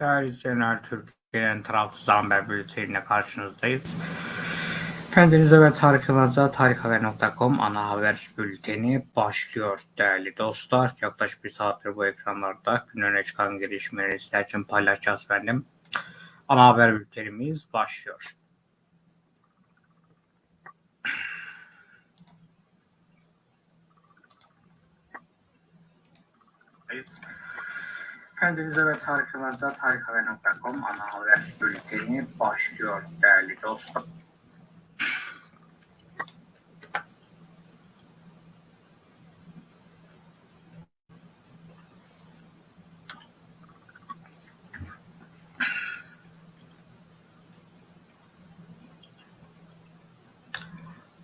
Değerli izleyenler, Türkiye'nin tarafsız haber bülteniyle karşınızdayız. Kendinize ve Tarık Yılmaz'a tarikhaber.com ana haber bülteni başlıyor değerli dostlar. Yaklaşık bir saattir bu ekranlarda gün öne çıkan gelişmeleri sizler için paylaşacağız efendim. Ana haber bültenimiz başlıyor. Kendinize ve Tarık Yılmaz'da tarikhaber.com ana haber bülteni başlıyor değerli dostum.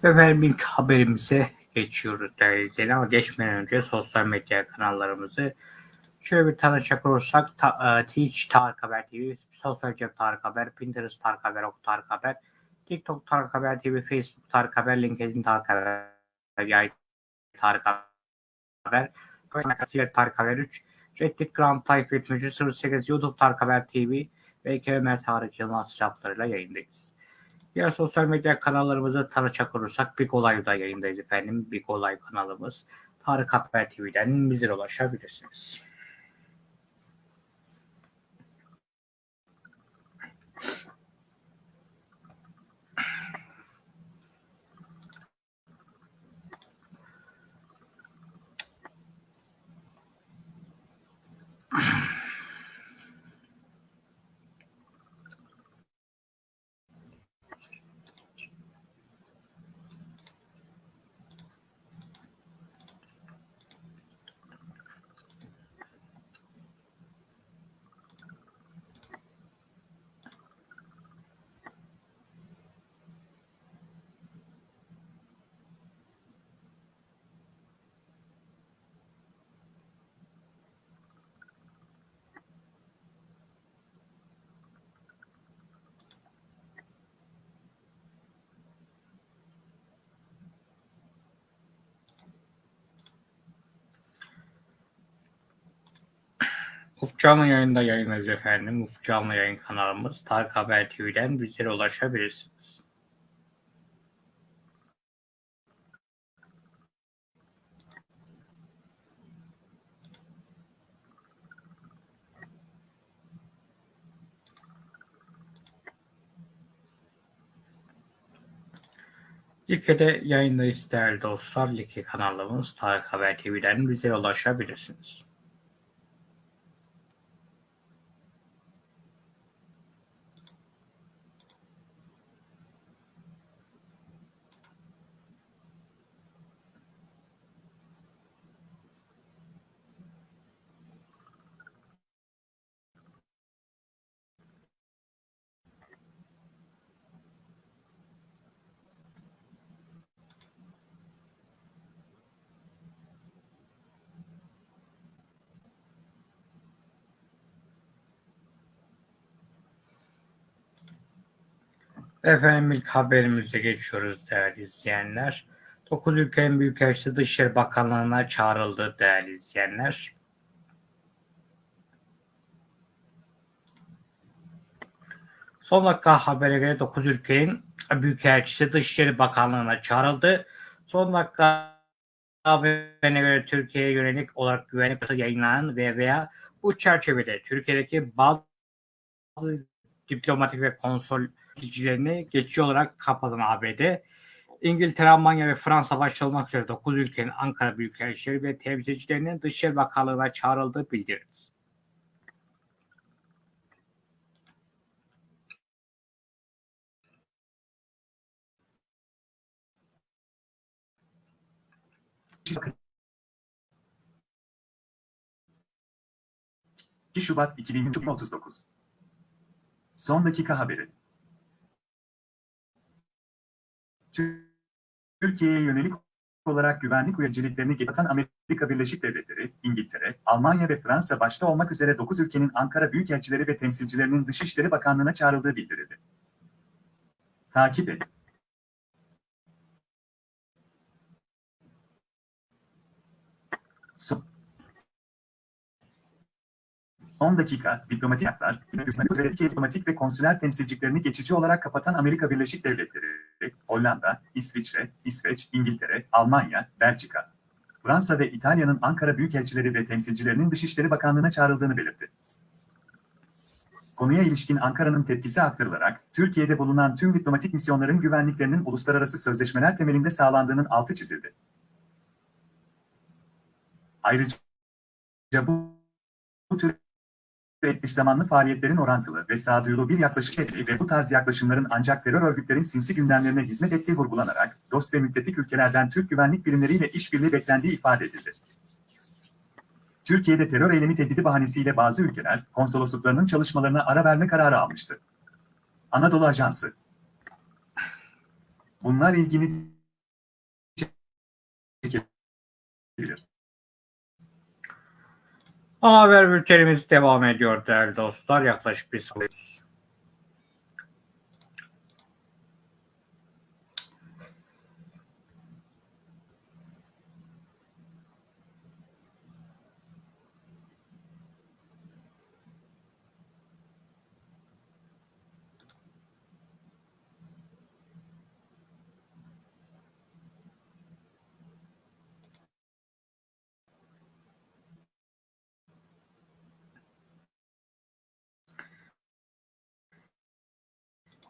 Efendim ilk haberimize geçiyoruz değerli izleyenler ama geçmeden önce sosyal medya kanallarımızı şöyle bir tanıcak olursak ta, e, Twitch Tarık Haber TV, Sosyal Cep Tarık Haber, Pinterest Tarık Haber, Ok Tarık Haber, TikTok Tarık Haber TV, Facebook Tarık Haber, LinkedIn Tarık Haber, Yay Tarık Haber, Twitter Tarık Haber 3, Reddit Grand takip etmeci 08 YouTube Tarık Haber TV ve Ömer Tarık Yılmaz hesaplarıyla yayındayız. Diğer sosyal medya kanallarımızı tanıcak olursak Big Olay'da yayındayız efendim. Big Olay kanalımız. Tarık Haber TV'den bizlere ulaşabilirsiniz. Yeah. Ufuk Canlı yayında yayınlarız efendim. Ufuk Canlı yayın kanalımız Tarık Haber TV'den bizlere ulaşabilirsiniz. Like'de yayındayız değerli dostlar. Like kanalımız Tarık Haber TV'den bizlere ulaşabilirsiniz. Efendim ilk haberimize geçiyoruz değerli izleyenler. 9 ülkenin büyükelçisi Dışişleri Bakanlığı'na çağrıldı değerli izleyenler. Son dakika habere göre 9 ülkenin büyükelçisi Dışişleri Bakanlığı'na çağrıldı. Son dakika haberine göre Türkiye'ye yönelik olarak güvenlik yayınlanan ve veya bu çerçevede Türkiye'deki bazı diplomatik ve konsol temsilcilerini geçici olarak kapadan ABD, İngiltere, Almanya ve Fransa başta olmak üzere 9 ülkenin Ankara Büyükelçileri ve temsilcilerinin Dışişleri Bakanlığı'na çağrıldığı bildirildi. Şubat 2039 Son dakika haberi Türkiye'ye yönelik olarak güvenlik uyarıcılıklarını geçen Amerika Birleşik Devletleri, İngiltere, Almanya ve Fransa başta olmak üzere 9 ülkenin Ankara Büyükelçileri ve temsilcilerinin Dışişleri Bakanlığı'na çağrıldığı bildirildi. Takip et. Son Son dakika, diplomatik haklar, ve diplomatik ve konsüler temsilciliklerini geçici olarak kapatan Amerika Birleşik Devletleri, Hollanda, İsviçre, İsveç, İngiltere, Almanya, Belçika, Fransa ve İtalya'nın Ankara Büyükelçileri ve temsilcilerinin Dışişleri Bakanlığı'na çağrıldığını belirtti. Konuya ilişkin Ankara'nın tepkisi aktarılarak, Türkiye'de bulunan tüm diplomatik misyonların güvenliklerinin uluslararası sözleşmeler temelinde sağlandığının altı çizildi. Ayrıca bu tür eş zamanlı faaliyetlerin orantılı ve sağduyulu bir yaklaşım ettiği ve bu tarz yaklaşımların ancak terör örgütlerin sinsi gündemlerine hizmet ettiği vurgulanarak, dost ve müttefik ülkelerden Türk güvenlik birimleriyle işbirliği beklendiği ifade edildi. Türkiye'de terör eylemi tehdidi bahanesiyle bazı ülkeler, konsolosluklarının çalışmalarına ara verme kararı almıştı. Anadolu Ajansı Bunlar ilgini çekebilir. Ana haber bültenimiz devam ediyor değerli dostlar. Yaklaşık bir saat.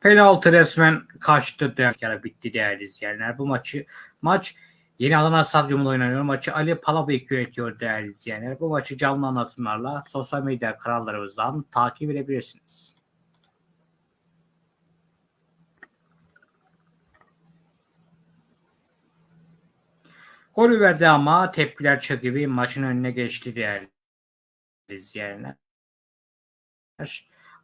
Penaltı resmen kaçtı derken bitti değerli izleyenler. Bu maçı maç Yeni Adana Stadyumunda oynanıyor. Maçı Ali Palabıyık yönetiyor değerli izleyenler. Bu maçı canlı anlatımlarla sosyal medya kanallarımızdan takip edebilirsiniz. Golü verdi ama tepkiler çığ maçın önüne geçti değerli izleyenler.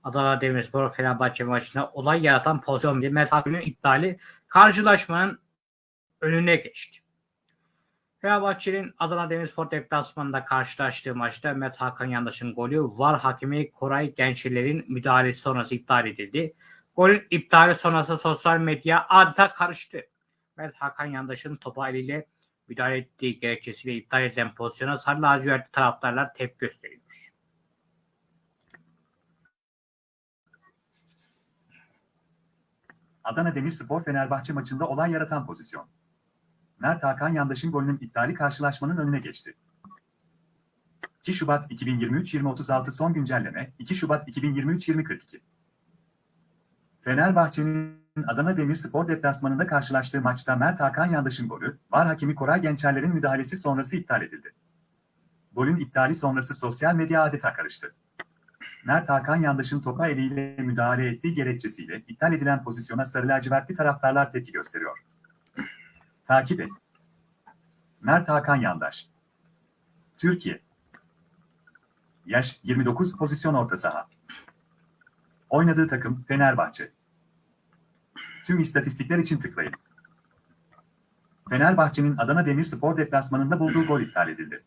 Adana Demirspor Fenerbahçe maçında olay yaratan pozisyon bir Mert iptali karşılaşmanın önüne geçti. Fenerbahçe'nin Adana Demirspor deplasmanında karşılaştığı maçta Mert Hakan Yandaş'ın golü VAR hakemi Koray Gençler'in müdahalesi sonrası iptal edildi. Golün iptali sonrası sosyal medya adeta karıştı. Mert Hakan Yandaş'ın topa eliyle müdahale ettiği gerekçesiyle iptal edilen pozisyona sarı lacivertli taraftarlar tepki gösteriyor. Adana Demirspor Fenerbahçe maçında olay yaratan pozisyon. Mert Hakan Yandaş'ın golünün iptali karşılaşmanın önüne geçti. 2 Şubat 2023-2036 son güncelleme 2 Şubat 2023-2042 Fenerbahçe'nin Adana Demirspor deplasmanında karşılaştığı maçta Mert Hakan Yandaş'ın golü, VAR hakemi Koray Gençerler'in müdahalesi sonrası iptal edildi. Golün iptali sonrası sosyal medya adeta karıştı. Mert Hakan Yandaş'ın topa eliyle müdahale ettiği gerekçesiyle iptal edilen pozisyona sarı lacivertli taraftarlar tepki gösteriyor. Takip et. Mert Hakan Yandaş Türkiye Yaş 29 pozisyon orta saha. Oynadığı takım Fenerbahçe. Tüm istatistikler için tıklayın. Fenerbahçe'nin Adana Demirspor deplasmanında bulduğu gol iptal edildi.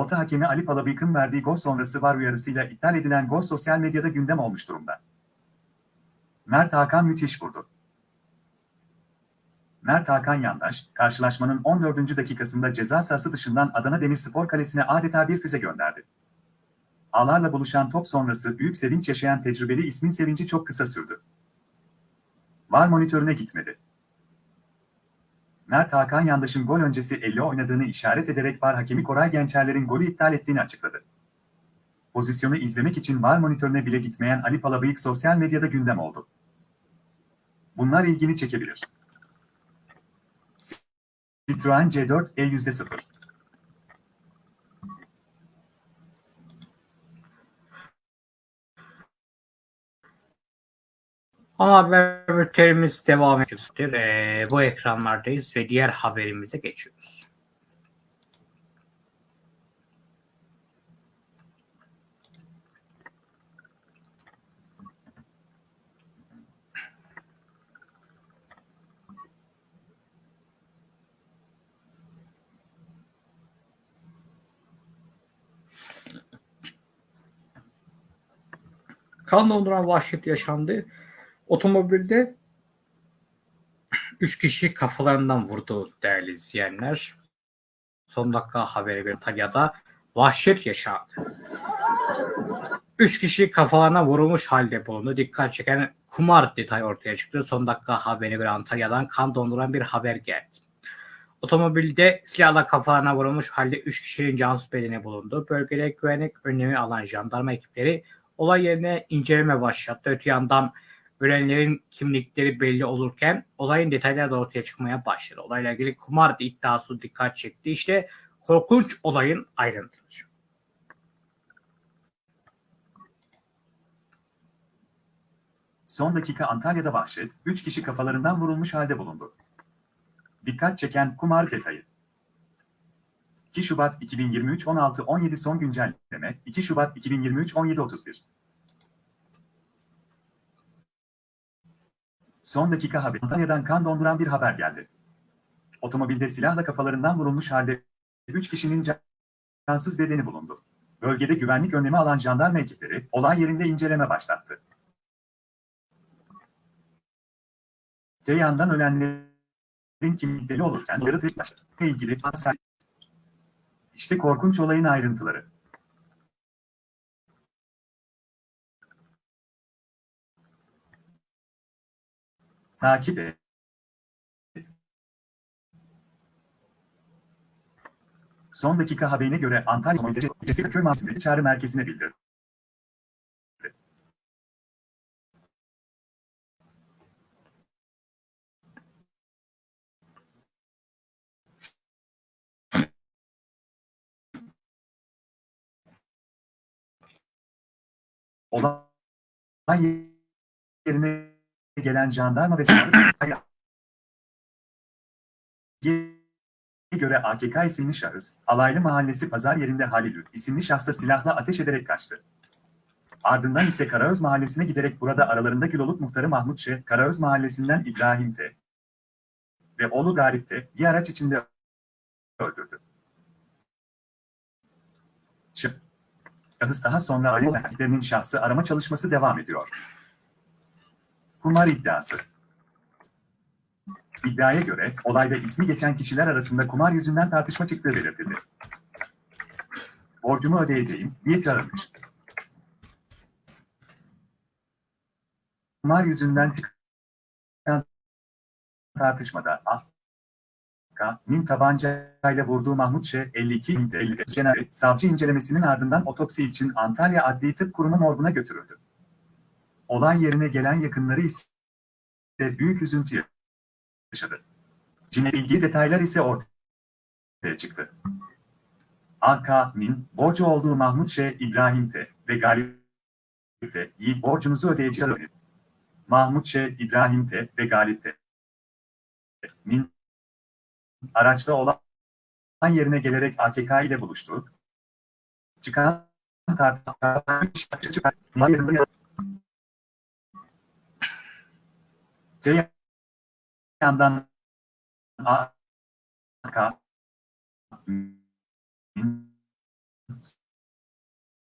Orta hakemi Ali Palabıyık'ın verdiği gol sonrası var uyarısıyla iptal edilen gol sosyal medyada gündem olmuş durumda. Mert Hakan müthiş vurdu. Mert Hakan Yandaş, karşılaşmanın 14. dakikasında ceza sahası dışından Adana Demirspor kalesine adeta bir füze gönderdi. Ağlarla buluşan top sonrası büyük sevinç yaşayan tecrübeli ismin sevinci çok kısa sürdü. Var monitörüne gitmedi. Mert Hakan Yandaş'ın gol öncesi elle oynadığını işaret ederek VAR hakemi Koray Gençerler'in golü iptal ettiğini açıkladı. Pozisyonu izlemek için VAR monitörüne bile gitmeyen Ali Palabıyık sosyal medyada gündem oldu. Bunlar ilgini çekebilir. Citroen C4 E %0 Ana haber bültenimiz devam ediyor. Ee, bu ekranlardayız ve diğer haberimize geçiyoruz. Kan donduran vahşet yaşandı. Otomobilde 3 kişi kafalarından vurdu değerli izleyenler. Son dakika haberi bir Antalya'da vahşet yaşandı. Üç kişi kafalarına vurulmuş halde bulundu. Dikkat çeken kumar detayı ortaya çıktı. Son dakika haberine göre Antalya'dan kan donduran bir haber geldi. Otomobilde silahla kafalarına vurulmuş halde 3 kişinin cansız bedeni bulundu. Bölgede güvenlik önlemi alan jandarma ekipleri olay yerine inceleme başlattı. Öte yandan ölenlerin kimlikleri belli olurken olayın detayları da ortaya çıkmaya başladı. Olayla ilgili kumar iddiası dikkat çekti. İşte korkunç olayın ayrıntıları. Son dakika Antalya'da vahşet, 3 kişi kafalarından vurulmuş halde bulundu. Dikkat çeken kumar detayı. 2 Şubat 2023 16-17 son güncelleme 2 Şubat 2023 17-31 Son dakika haber. Antalya'dan kan donduran bir haber geldi. Otomobilde silahla kafalarından vurulmuş halde 3 kişinin cansız bedeni bulundu. Bölgede güvenlik önlemi alan jandarma ekipleri olay yerinde inceleme başlattı. Te yandan ölenlerin kimlikleri olurken başladı. ilgili işte korkunç olayın ayrıntıları. Takip et. Son dakika haberine göre Antalya Otomobilci Köy Mahsulleri Çağrı Merkezi'ne bildirdi. Olay yerine gelen jandarma ve sağlık göre AKK isimli şahıs, Alaylı Mahallesi pazar yerinde Halilü isimli şahsa silahla ateş ederek kaçtı. Ardından ise Karaöz Mahallesi'ne giderek burada aralarında Güloluk muhtarı Mahmut Şe, Karaöz Mahallesi'nden İbrahim T. ve oğlu Garip T. bir araç içinde öldürdü. Şahıs daha sonra Ali şahsı arama çalışması devam ediyor. Kumar iddiası. İddiaya göre olayda ismi geçen kişiler arasında kumar yüzünden tartışma çıktığı belirtildi. Borcumu ödeyeceğim, niyet aramış. Kumar yüzünden çıkan tartışmada. K.'nin tabancayla vurduğu Mahmut Ş. 52 50 Cenab savcı incelemesinin ardından otopsi için Antalya Adli Tıp Kurumu morguna götürüldü. Olay yerine gelen yakınları ise büyük üzüntü yaşadı. Cinle ilgili detaylar ise ortaya çıktı. A.K.'nin borcu olduğu Mahmut Ş. İbrahim T. ve Galip T. iyi borcunuzu ödeyeceğiz. Mahmut Ş. İbrahim T. ve Galip T. Min araçta olan yerine gelerek AKK ile buluştu. Çıkan tartışma Te yandan AK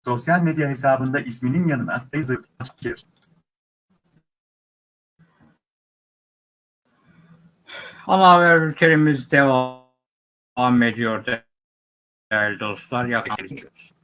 sosyal medya hesabında isminin yanına yazıp Ana haber ülkelerimiz devam ediyor değerli dostlar. Yaklaşıyoruz.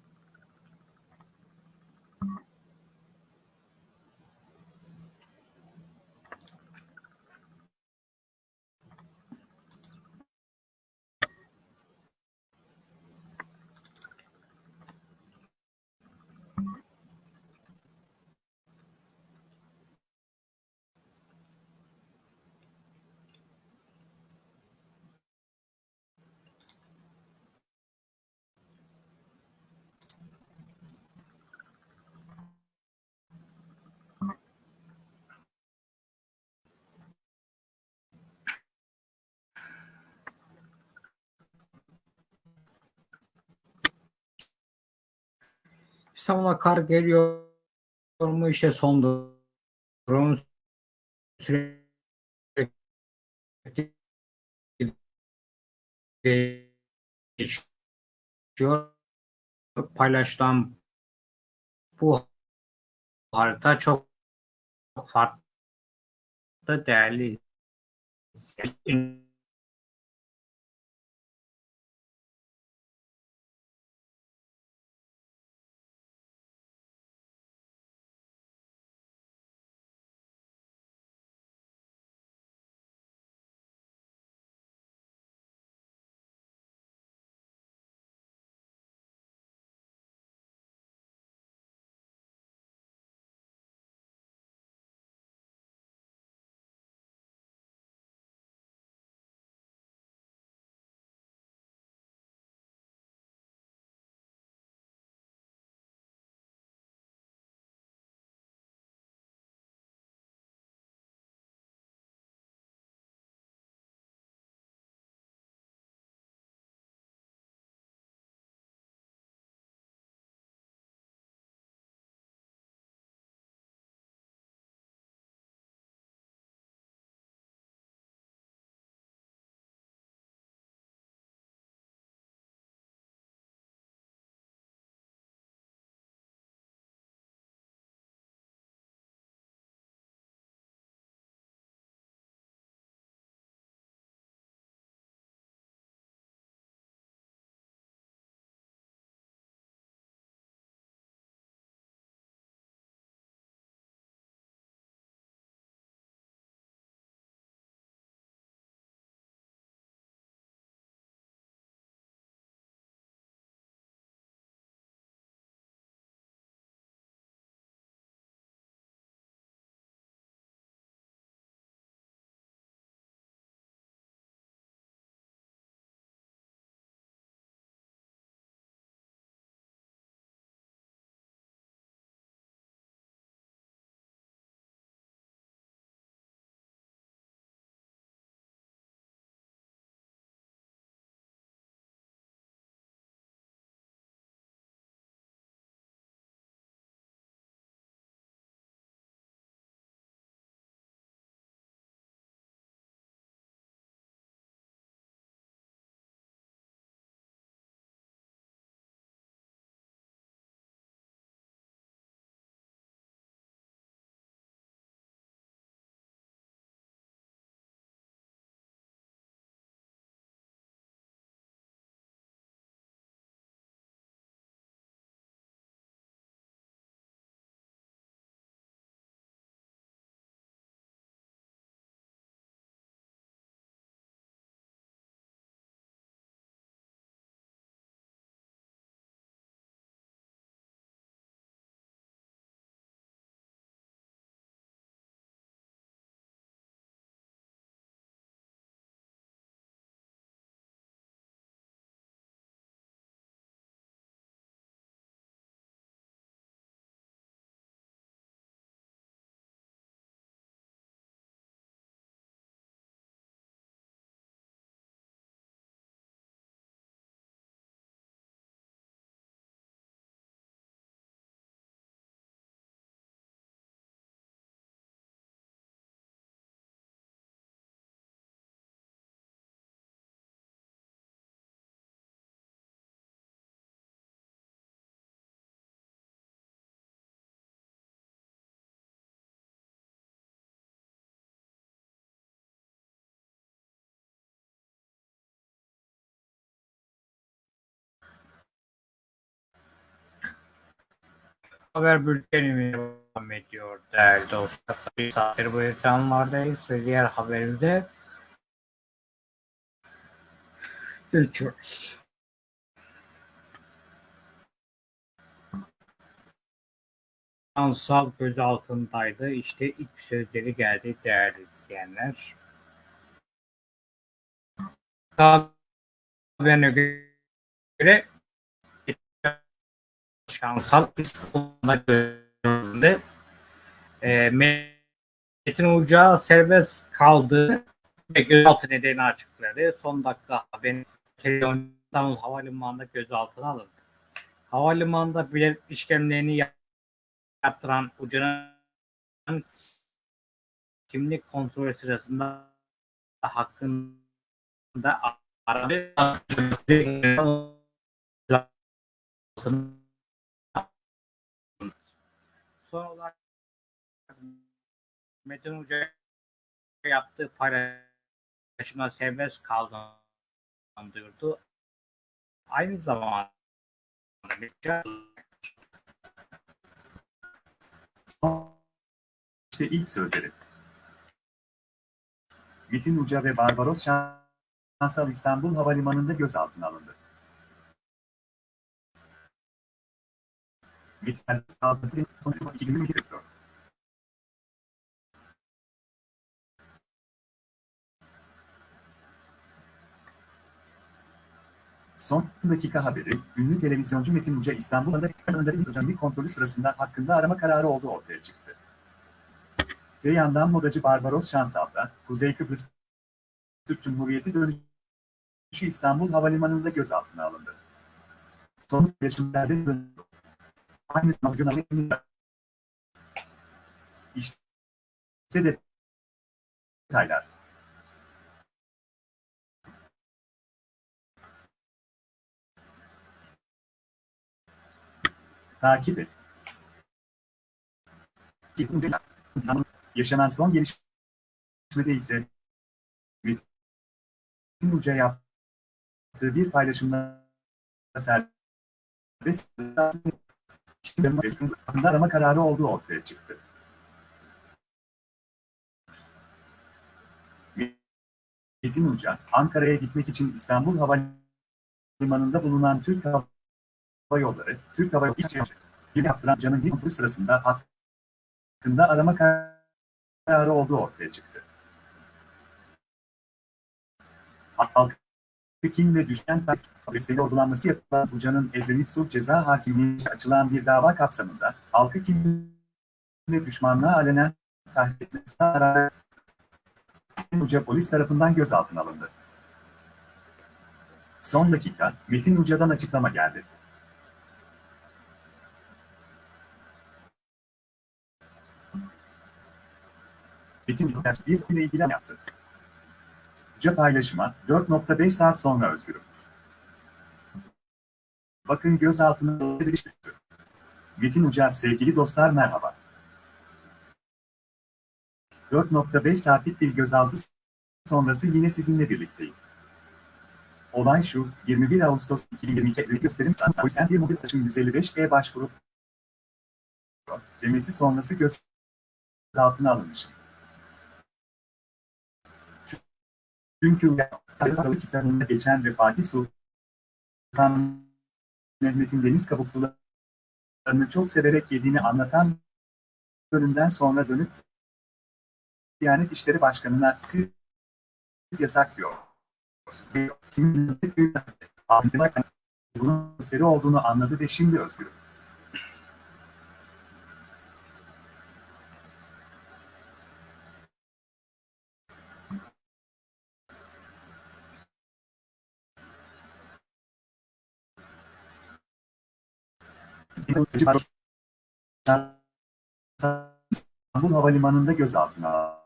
İstanbul'a kar geliyor mu işte son durum sürekli geçiyor. Paylaşılan bu harita çok farklı değerli haber bültenimiz devam ediyor değerli dostlar. Bir saattir bu ekranlardayız ve diğer haberimize geçiyoruz. Ansal göz altındaydı. İşte ilk sözleri geldi değerli izleyenler. Haberine göre şansal İstanbul'da görüldü. E, Metin Uca serbest kaldı ve gözaltı nedeni açıkladı. Son dakika haberin televizyondan havalimanında gözaltına alındı. Havalimanında bilet işlemlerini yaptıran Uca'nın kimlik kontrolü sırasında hakkında aradı son olarak Metin Hoca yaptığı paylaşımda serbest kaldığını duyurdu. Aynı zamanda İşte ilk sözleri. Metin Uca ve Barbaros Şansal İstanbul Havalimanı'nda gözaltına alındı. Metin Uca 2024. Son dakika haberi, ünlü televizyoncu Metin Uca İstanbul'da Önder'in hocamlık kontrolü sırasında hakkında arama kararı olduğu ortaya çıktı. Ve yandan modacı Barbaros Şansal Kuzey Kıbrıs Türk Cumhuriyeti dönüşü İstanbul Havalimanı'nda gözaltına alındı. Son yaşımlarda döndü. Aynı zamanda İşte detaylar. Takip et. Yaşanan son gelişmede ise Metin Uca yaptığı bir paylaşımda serbest hakkında arama kararı olduğu ortaya çıktı. Metin Uca, Ankara'ya gitmek için İstanbul Havalimanı'nda bulunan Türk Hava Yolları, Türk Hava Yolları bir yaptıran canın bir sırasında hakkında arama kararı olduğu ortaya çıktı. Halk Pekin ve düşen Paris'te yorgulanması yapılan Buca'nın Edremit Sulh Ceza Hakimliği'nce açılan bir dava kapsamında halkı kim ve düşmanlığa alenen tahrik etmesine rağmen Uca polis tarafından gözaltına alındı. Son dakika, Metin Uca'dan açıklama geldi. Metin Uca bir ile ilgili yaptı. Uca paylaşıma 4.5 saat sonra özgürüm. Bakın gözaltına düştü. Metin Uca, sevgili dostlar merhaba. 4.5 saatlik bir gözaltı sonrası yine sizinle birlikteyim. Olay şu, 21 Ağustos 2022 gösterim yüzden bir mobil taşın 155'e başvurup demesi sonrası gözaltına alınmışım. Çünkü Aralık kitabında geçen ve Fatih Sultan Mehmet'in deniz kabuklularını çok severek yediğini anlatan bölümden sonra dönüp Diyanet İşleri Başkanı'na siz yasak diyor. Bunun gösteri olduğunu anladı ve şimdi özgür. İstanbul Havalimanı'nda gözaltına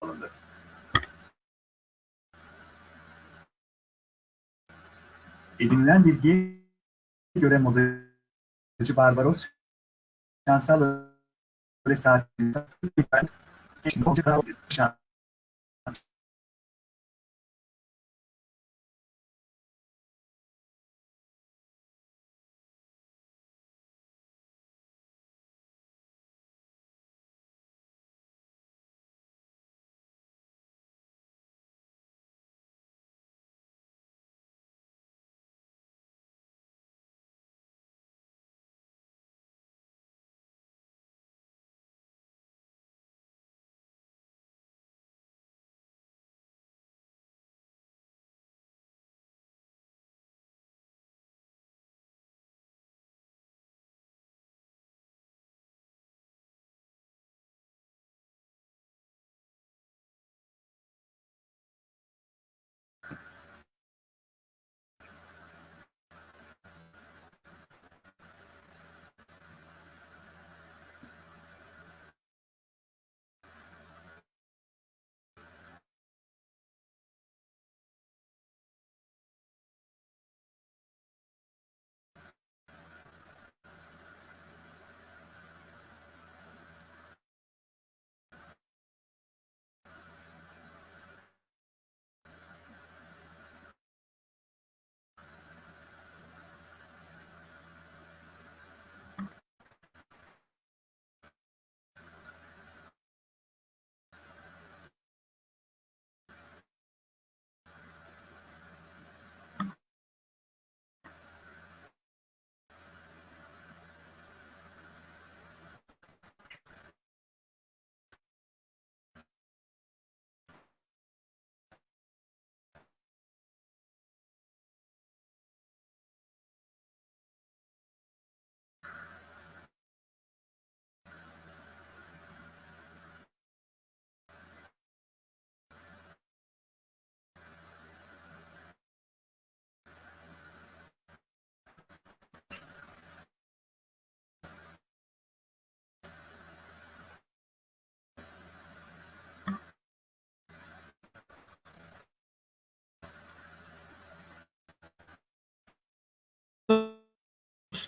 alındı. Edinilen bilgiye göre modacı Barbaros Şansal öyle saatinde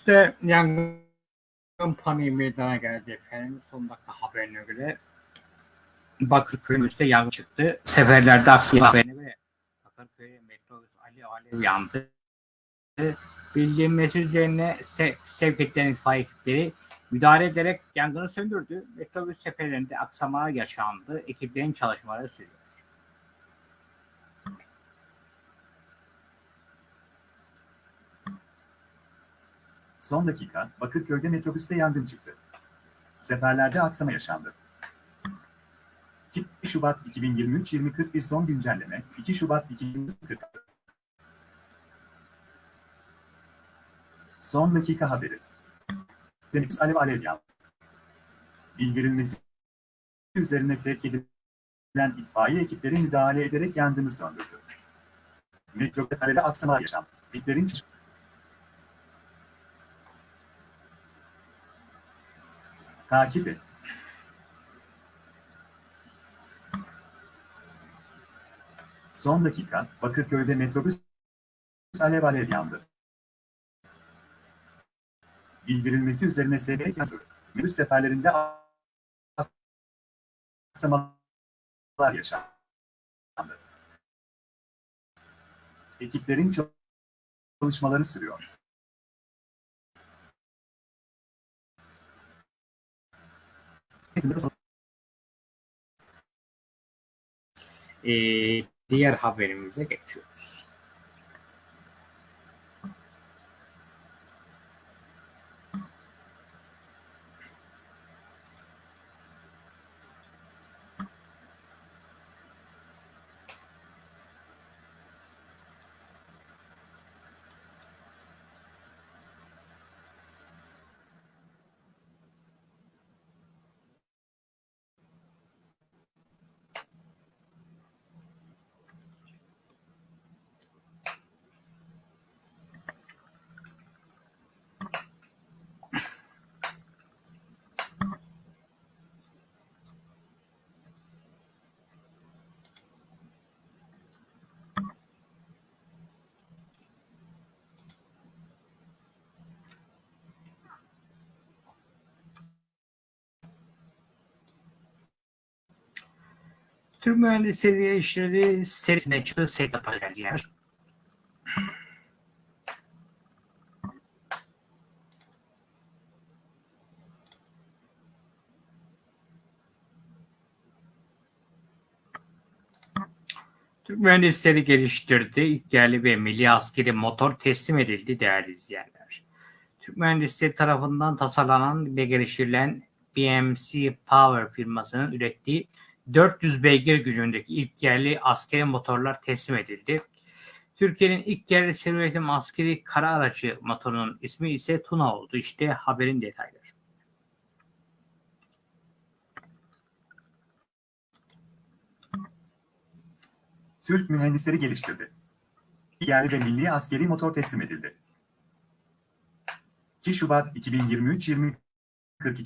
Metrobüste yangın paniği meydana geldi efendim. Son dakika haberine göre Bakırköy yangın çıktı. Seferlerde aksi haberine göre Bakırköy metrobüs Ali Alev yandı. Bildirilmesi üzerine se sevk edilen itfaiye ekipleri müdahale ederek yangını söndürdü. Metrobüs seferlerinde aksamalar yaşandı. Ekiplerin çalışmaları sürüyor. Son dakika, Bakırköy'de metrobüste yangın çıktı. Seferlerde aksama yaşandı. 2 Şubat 2023-2041 son güncelleme, 2 Şubat 2040. Son dakika haberi. Deniz Alev Alev yandı. Bildirilmesi üzerine sevk edilen itfaiye ekipleri müdahale ederek yangını söndürdü. Metrobüste aksamalar yaşandı. Ekiplerin Takip et. Son dakika, Bakırköy'de metrobüs alev alev yandı. Bildirilmesi üzerine SBK. Minibüs seferlerinde aksamalar yaşandı. Ekiplerin çalışmaları sürüyor. Ee, diğer haberimize geçiyoruz. Türk mühendisleri geliştirdiği serine çıktığı seri yapacağız yer. Türk mühendisleri geliştirdi. İlk yerli ve milli askeri motor teslim edildi değerli izleyenler. Türk mühendisleri tarafından tasarlanan ve geliştirilen BMC Power firmasının ürettiği 400 beygir gücündeki ilk yerli askeri motorlar teslim edildi. Türkiye'nin ilk yerli seri üretim askeri kara aracı motorunun ismi ise Tuna oldu. İşte haberin detayları. Türk mühendisleri geliştirdi. Yerli ve milli askeri motor teslim edildi. 2 Şubat 2023-2042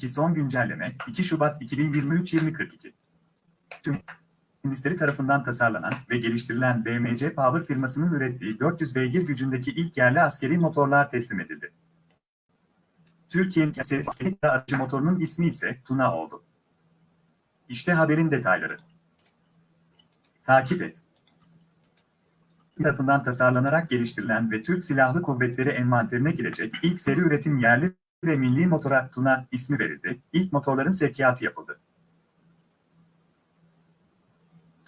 son güncelleme 2 Şubat 2023-2042 mühendisleri tarafından tasarlanan ve geliştirilen BMC Power firmasının ürettiği 400 beygir gücündeki ilk yerli askeri motorlar teslim edildi. Türkiye'nin askeri aracı motorunun ismi ise Tuna oldu. İşte haberin detayları. Takip et. tarafından tasarlanarak geliştirilen ve Türk Silahlı Kuvvetleri envanterine girecek ilk seri üretim yerli ve milli motora Tuna ismi verildi. İlk motorların sevkiyatı yapıldı.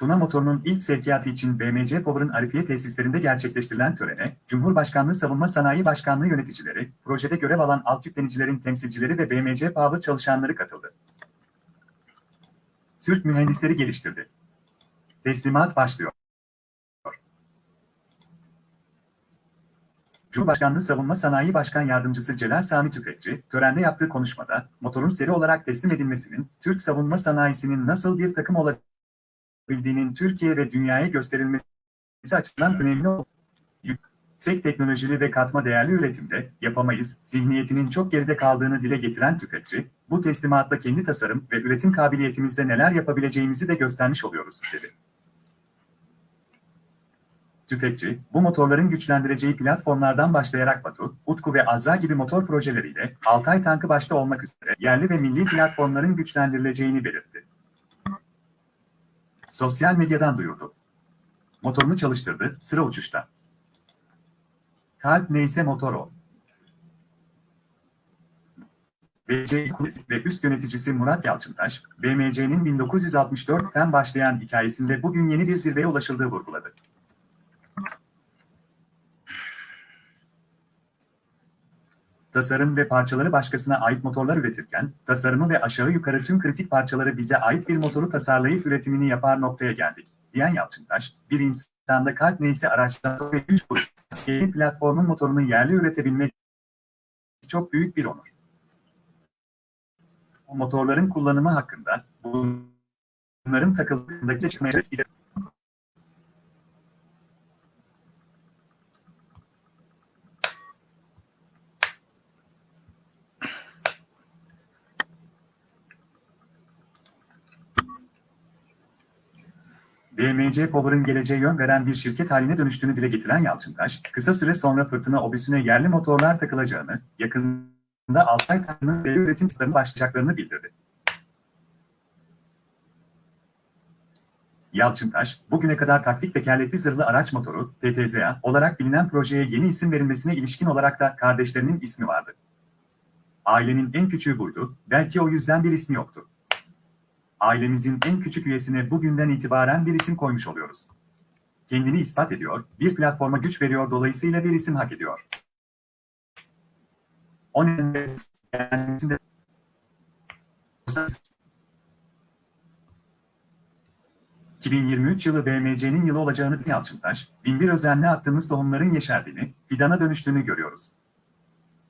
Tuna motorunun ilk sevkiyatı için BMC Power'ın Arifiye tesislerinde gerçekleştirilen törene, Cumhurbaşkanlığı Savunma Sanayi Başkanlığı yöneticileri, projede görev alan alt yüklenicilerin temsilcileri ve BMC Power çalışanları katıldı. Türk mühendisleri geliştirdi. Teslimat başlıyor. Cumhurbaşkanlığı Savunma Sanayi Başkan Yardımcısı Celal Sami Tüfekçi, törende yaptığı konuşmada, motorun seri olarak teslim edilmesinin, Türk savunma sanayisinin nasıl bir takım olabildiğinin Türkiye ve dünyaya gösterilmesi açısından önemli yüksek teknolojili ve katma değerli üretimde yapamayız, zihniyetinin çok geride kaldığını dile getiren Tüfekçi, bu teslimatla kendi tasarım ve üretim kabiliyetimizde neler yapabileceğimizi de göstermiş oluyoruz, dedi. Tüfekçi, bu motorların güçlendireceği platformlardan başlayarak Batu, Utku ve Azra gibi motor projeleriyle Altay tankı başta olmak üzere yerli ve milli platformların güçlendirileceğini belirtti. Sosyal medyadan duyurdu. Motorunu çalıştırdı, sıra uçuşta. Kalp neyse motor o. BMC Kulesi ve üst yöneticisi Murat Yalçıntaş, BMC'nin 1964'ten başlayan hikayesinde bugün yeni bir zirveye ulaşıldığı vurguladı. Tasarım ve parçaları başkasına ait motorlar üretirken, tasarımı ve aşağı yukarı tüm kritik parçaları bize ait bir motoru tasarlayıp üretimini yapar noktaya geldik, diyen Yalçıntaş, bir insanda kalp neyse araçtan ve güç kuruş, yeni platformun motorunu yerli üretebilmek çok büyük bir onur. Bu motorların kullanımı hakkında, bunların takıldığındaki çıkmaya BMC Power'ın geleceğe yön veren bir şirket haline dönüştüğünü dile getiren Yalçıntaş, kısa süre sonra fırtına obüsüne yerli motorlar takılacağını, yakında Altay Tanrı'nın seri üretim sınırını başlayacaklarını bildirdi. Yalçıntaş, bugüne kadar taktik tekerlekli zırhlı araç motoru, TTZA, olarak bilinen projeye yeni isim verilmesine ilişkin olarak da kardeşlerinin ismi vardı. Ailenin en küçüğü buydu, belki o yüzden bir ismi yoktu ailemizin en küçük üyesine bugünden itibaren bir isim koymuş oluyoruz. Kendini ispat ediyor, bir platforma güç veriyor dolayısıyla bir isim hak ediyor. O nedenle kendisinde 2023 yılı BMC'nin yılı olacağını Yalçıntaş, binbir özenle attığımız tohumların yeşerdiğini, fidana dönüştüğünü görüyoruz.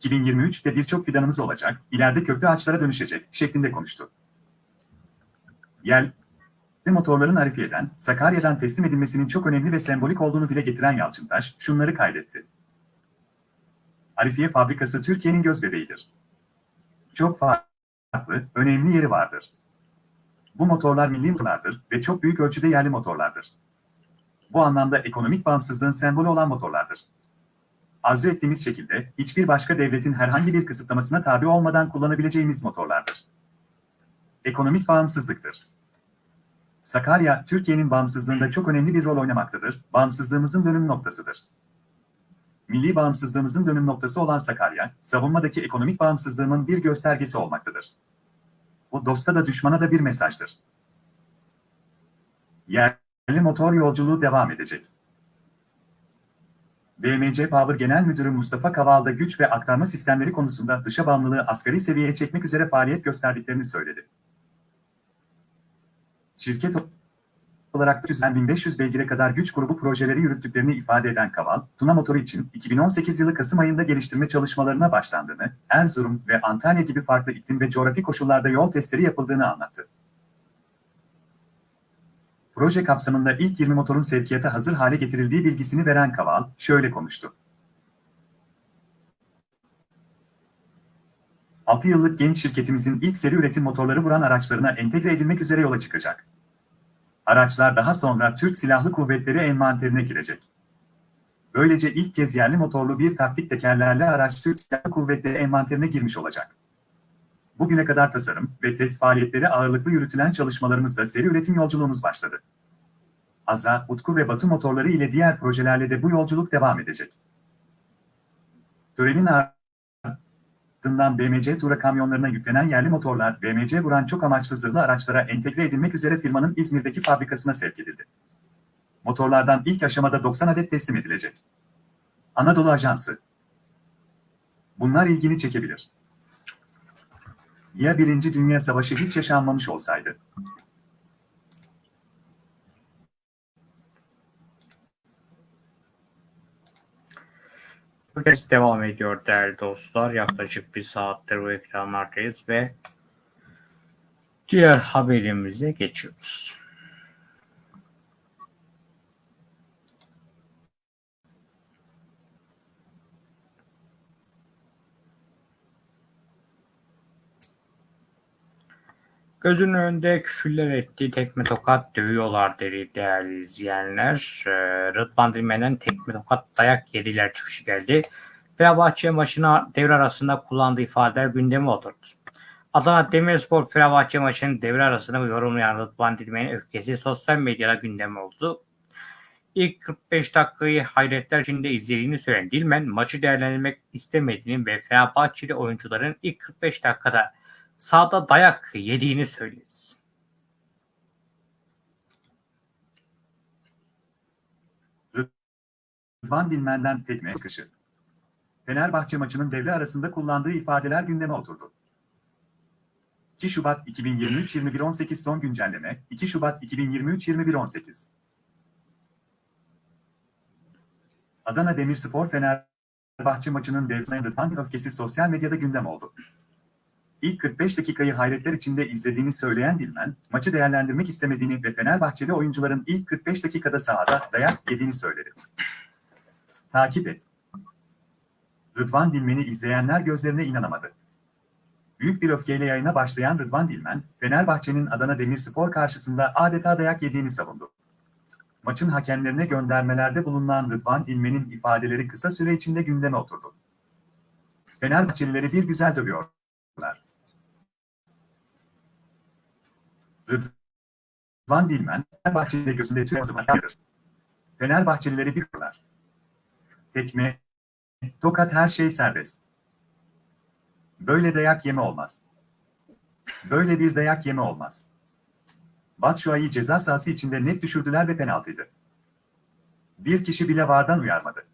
2023'te birçok fidanımız olacak, ileride köklü ağaçlara dönüşecek şeklinde konuştu. Yerli motorların Arifiye'den, Sakarya'dan teslim edilmesinin çok önemli ve sembolik olduğunu dile getiren Yalçıntaş, şunları kaydetti. Arifiye fabrikası Türkiye'nin gözbebeğidir. Çok farklı, önemli yeri vardır. Bu motorlar milli motorlardır ve çok büyük ölçüde yerli motorlardır. Bu anlamda ekonomik bağımsızlığın sembolü olan motorlardır. Arzu ettiğimiz şekilde, hiçbir başka devletin herhangi bir kısıtlamasına tabi olmadan kullanabileceğimiz motorlardır. Ekonomik bağımsızlıktır. Sakarya, Türkiye'nin bağımsızlığında çok önemli bir rol oynamaktadır. Bağımsızlığımızın dönüm noktasıdır. Milli bağımsızlığımızın dönüm noktası olan Sakarya, savunmadaki ekonomik bağımsızlığımın bir göstergesi olmaktadır. Bu dosta da düşmana da bir mesajdır. Yerli motor yolculuğu devam edecek. BMC Power Genel Müdürü Mustafa Kaval'da güç ve aktarma sistemleri konusunda dışa bağımlılığı asgari seviyeye çekmek üzere faaliyet gösterdiklerini söyledi. Şirket olarak 1500 beygire kadar güç grubu projeleri yürüttüklerini ifade eden Kaval, Tuna motoru için 2018 yılı Kasım ayında geliştirme çalışmalarına başlandığını, Erzurum ve Antalya gibi farklı iklim ve coğrafi koşullarda yol testleri yapıldığını anlattı. Proje kapsamında ilk 20 motorun sevkiyata hazır hale getirildiği bilgisini veren Kaval, şöyle konuştu. 6 yıllık genç şirketimizin ilk seri üretim motorları vuran araçlarına entegre edilmek üzere yola çıkacak. Araçlar daha sonra Türk Silahlı Kuvvetleri envanterine girecek. Böylece ilk kez yerli motorlu bir taktik tekerlerle araç Türk Silahlı Kuvvetleri envanterine girmiş olacak. Bugüne kadar tasarım ve test faaliyetleri ağırlıklı yürütülen çalışmalarımızda seri üretim yolculuğumuz başladı. Azra, Utku ve Batı motorları ile diğer projelerle de bu yolculuk devam edecek. Törenin ardından BMC Tura kamyonlarına yüklenen yerli motorlar BMC Vuran çok amaçlı zırhlı araçlara entegre edilmek üzere firmanın İzmir'deki fabrikasına sevk edildi. Motorlardan ilk aşamada 90 adet teslim edilecek. Anadolu Ajansı Bunlar ilgini çekebilir. Ya Birinci Dünya Savaşı hiç yaşanmamış olsaydı? Podcast devam ediyor değerli dostlar. Yaklaşık bir saattir bu ekranlardayız ve diğer haberimize geçiyoruz. Gözünün önünde küfürler etti, tekme tokat dövüyorlar dedi değerli izleyenler. Ee, Rıdvan Dilmen'den tekme tokat dayak yediler çıkışı geldi. Fenerbahçe maçına devre arasında kullandığı ifadeler gündeme oturdu. Adana Demirspor Fenerbahçe maçının devre arasında yorumlayan Rıdvan Dilmen'in öfkesi sosyal medyada gündem oldu. İlk 45 dakikayı hayretler içinde izlediğini söyleyen Dilmen maçı değerlendirmek istemediğini ve Fenerbahçeli oyuncuların ilk 45 dakikada sahada dayak yediğini söyledi. Rıdvan Dilmen'den tekme çıkışı. Fenerbahçe maçının devre arasında kullandığı ifadeler gündeme oturdu. 2 Şubat 2023-21-18 son güncelleme 2 Şubat 2023-21-18 Adana Demirspor Fenerbahçe maçının devresine Rıdvan öfkesi sosyal medyada gündem oldu. İlk 45 dakikayı hayretler içinde izlediğini söyleyen Dilmen, maçı değerlendirmek istemediğini ve Fenerbahçeli oyuncuların ilk 45 dakikada sahada dayak yediğini söyledi. Takip et. Rıdvan Dilmen'i izleyenler gözlerine inanamadı. Büyük bir öfkeyle yayına başlayan Rıdvan Dilmen, Fenerbahçe'nin Adana Demirspor karşısında adeta dayak yediğini savundu. Maçın hakemlerine göndermelerde bulunan Rıdvan Dilmen'in ifadeleri kısa süre içinde gündeme oturdu. Fenerbahçelileri bir güzel dövüyorlar. Rıdvan Dilmen, Fenerbahçeli'de gözünde tüy yazımaktır. Fenerbahçelileri bir kurlar. Tekme, tokat her şey serbest. Böyle dayak yeme olmaz. Böyle bir dayak yeme olmaz. Batshuayi ceza sahası içinde net düşürdüler ve penaltıydı. Bir kişi bile vardan uyarmadı.